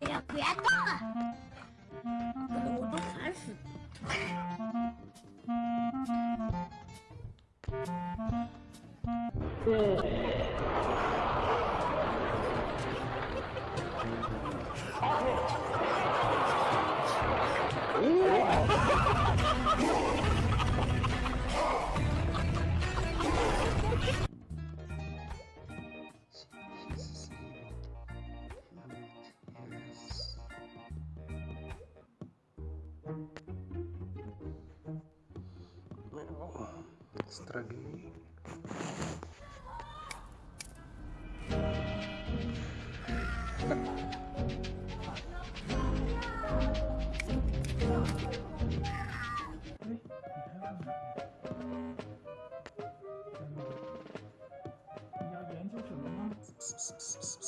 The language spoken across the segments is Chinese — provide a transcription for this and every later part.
哎呀，别动了，搞我都烦死了。对。啊。строби. Psst, psst, psst.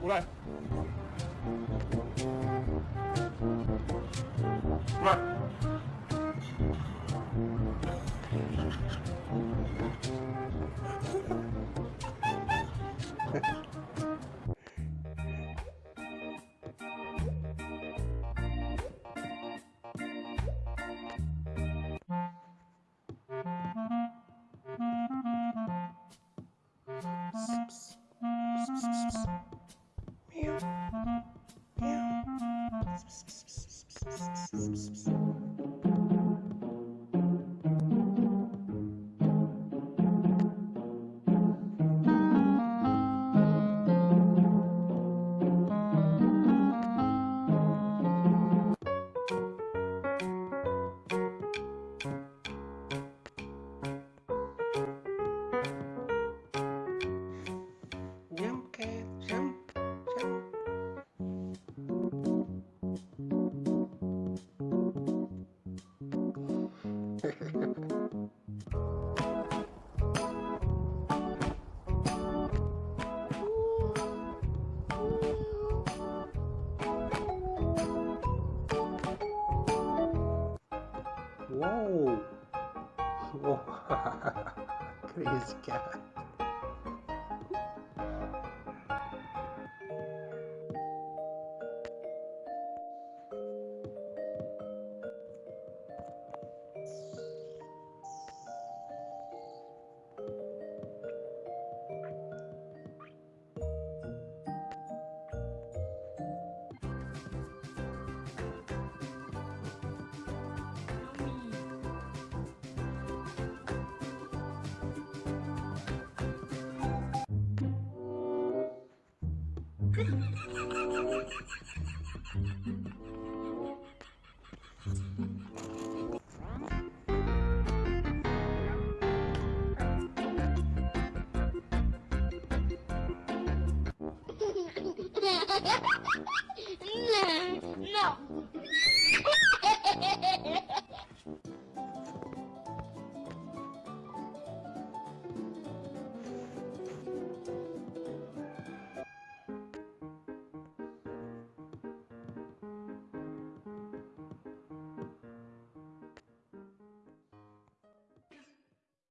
过来。过来。Meow. Meow. Uou! Uou. Crazy cat. Não, não.